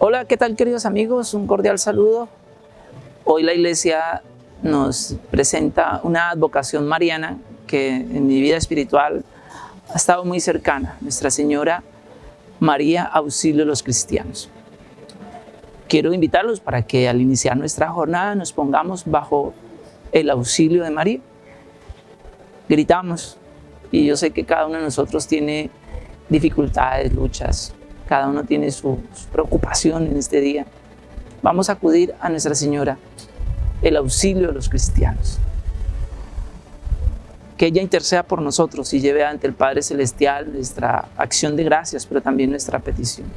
Hola, ¿qué tal queridos amigos? Un cordial saludo. Hoy la iglesia nos presenta una advocación mariana que en mi vida espiritual ha estado muy cercana, Nuestra Señora María Auxilio de los Cristianos. Quiero invitarlos para que al iniciar nuestra jornada nos pongamos bajo el auxilio de María. Gritamos, y yo sé que cada uno de nosotros tiene dificultades, luchas, cada uno tiene su, su preocupación en este día. Vamos a acudir a Nuestra Señora, el auxilio de los cristianos. Que ella interceda por nosotros y lleve ante el Padre Celestial nuestra acción de gracias, pero también nuestra petición.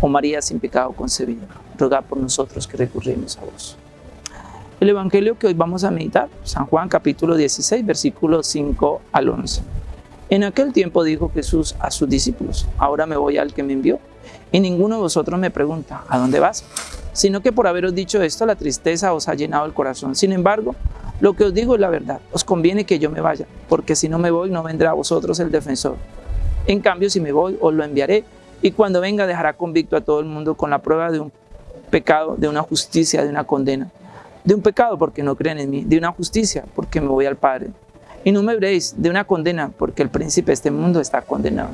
Oh María sin pecado concebida, ruega por nosotros que recurrimos a vos. El Evangelio que hoy vamos a meditar, San Juan capítulo 16, versículos 5 al 11. En aquel tiempo dijo Jesús a sus discípulos, ahora me voy al que me envió, y ninguno de vosotros me pregunta, ¿a dónde vas? Sino que por haberos dicho esto, la tristeza os ha llenado el corazón. Sin embargo, lo que os digo es la verdad, os conviene que yo me vaya, porque si no me voy, no vendrá a vosotros el defensor. En cambio, si me voy, os lo enviaré, y cuando venga dejará convicto a todo el mundo con la prueba de un pecado, de una justicia, de una condena. De un pecado porque no creen en mí, de una justicia porque me voy al Padre y no me veréis de una condena, porque el príncipe de este mundo está condenado.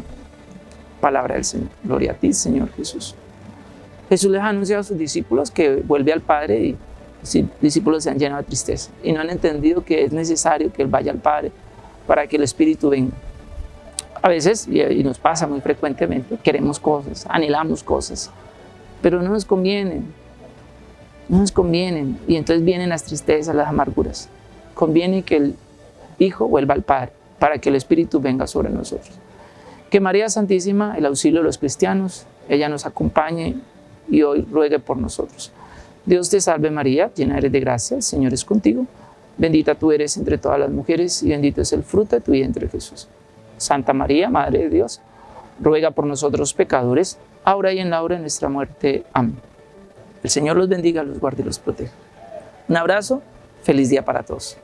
Palabra del Señor. Gloria a ti, Señor Jesús. Jesús les ha anunciado a sus discípulos que vuelve al Padre y los discípulos se han llenado de tristeza y no han entendido que es necesario que Él vaya al Padre para que el Espíritu venga. A veces, y nos pasa muy frecuentemente, queremos cosas, anhelamos cosas, pero no nos convienen, no nos convienen y entonces vienen las tristezas, las amarguras. Conviene que el Hijo vuelva al Padre, para que el Espíritu venga sobre nosotros. Que María Santísima, el auxilio de los cristianos, ella nos acompañe y hoy ruegue por nosotros. Dios te salve María, llena eres de gracia, el Señor es contigo. Bendita tú eres entre todas las mujeres y bendito es el fruto de tu vientre Jesús. Santa María, Madre de Dios, ruega por nosotros pecadores, ahora y en la hora de nuestra muerte. Amén. El Señor los bendiga, los guarde y los proteja. Un abrazo, feliz día para todos.